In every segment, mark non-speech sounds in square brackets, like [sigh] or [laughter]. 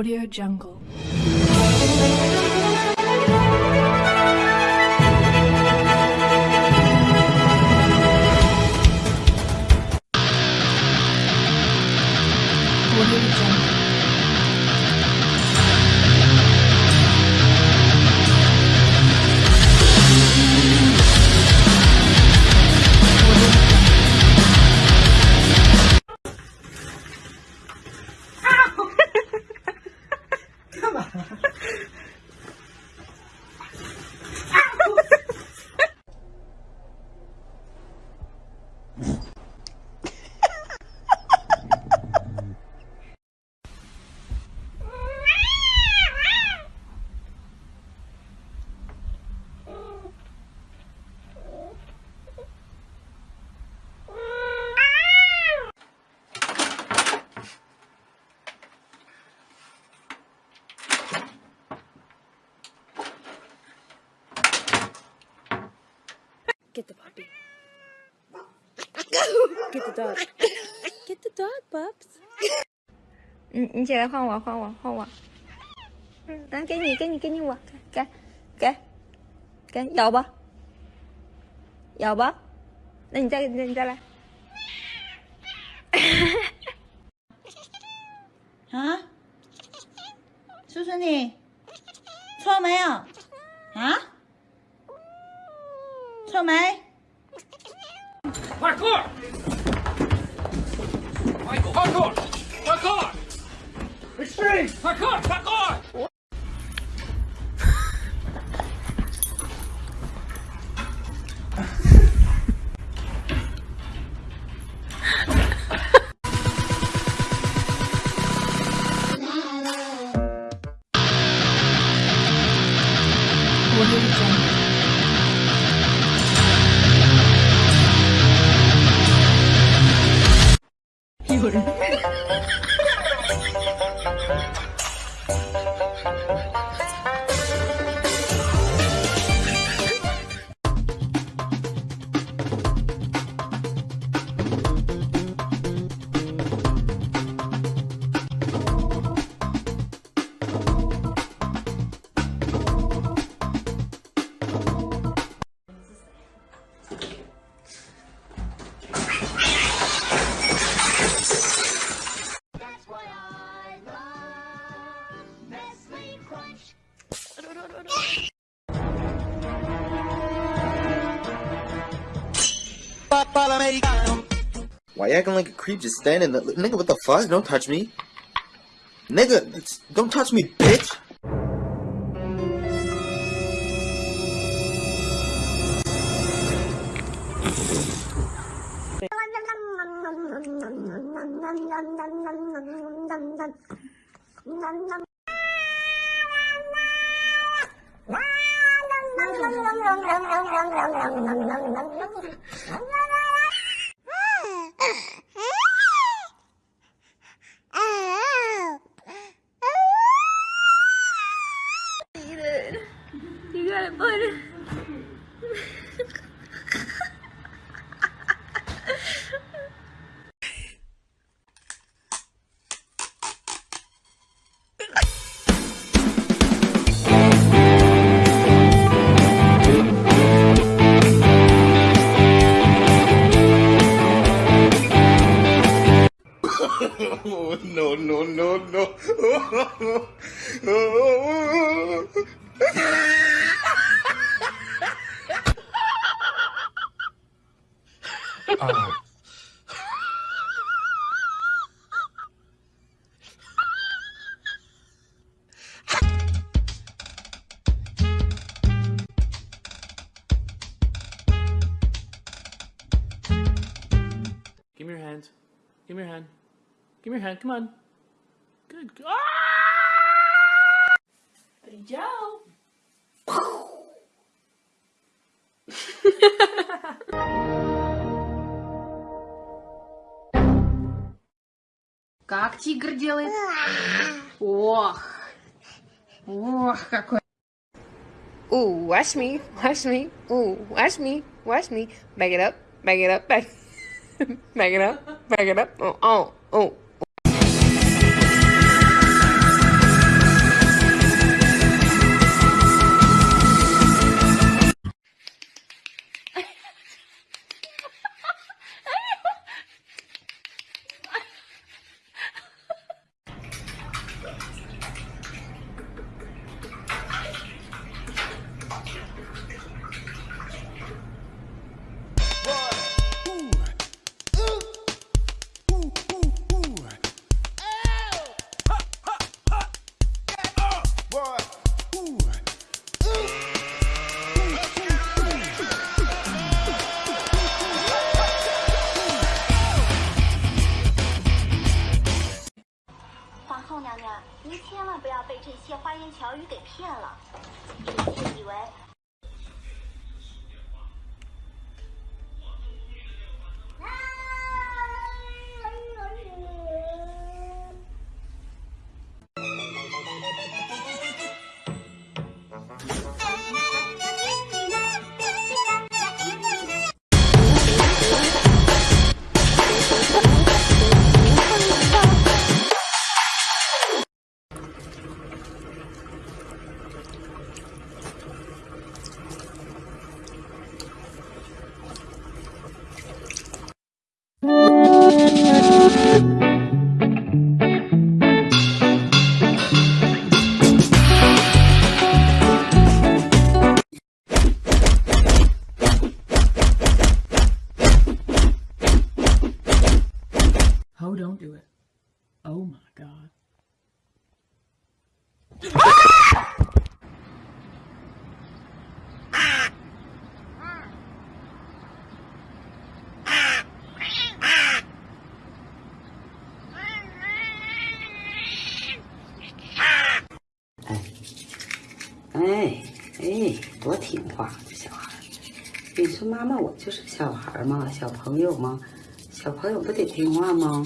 Audio Jungle. Get the puppy. [laughs] Get the dog. Get the dog, Bubs. 你你起来换我换我换我，嗯，来给你给你给你我给给给咬吧，咬吧，那你再你再来，[laughs] 啊？叔叔你错没有？啊？Michael! Parkour! Parkour! Extreme! Parkour! Parkour! Why you acting like a creep just standing there? Nigga, what the fuck? Don't touch me. Nigga, don't touch me, bitch! [laughs] You put it. Oh, no, no, no, no. Give me your hand. Give me your hand. Give me your hand. Come on. Good. Ah! Brilhou. Как тигр делает? Ох! Ох, какой! Ooh, watch me, watch me. Ooh, watch me, watch me. Back it up, back it up, back, [laughs] back it up, back it up. Oh, oh, oh. 妈妈，我就是小孩嘛，小朋友嘛，小朋友不得听话吗？”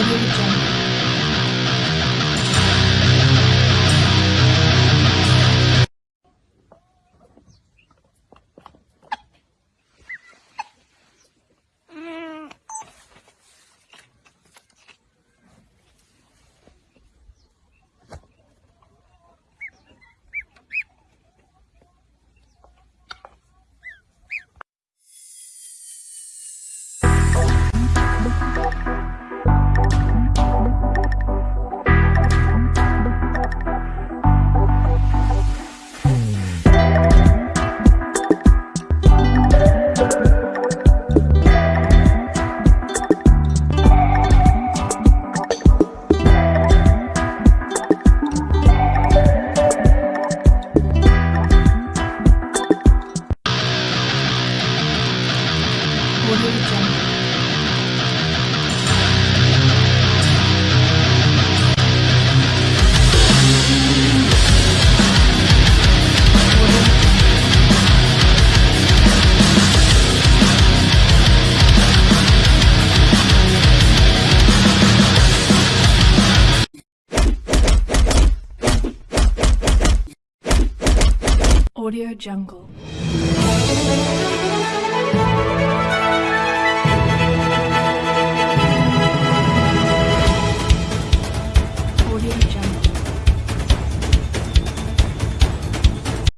audio jungle. Audio Jungle.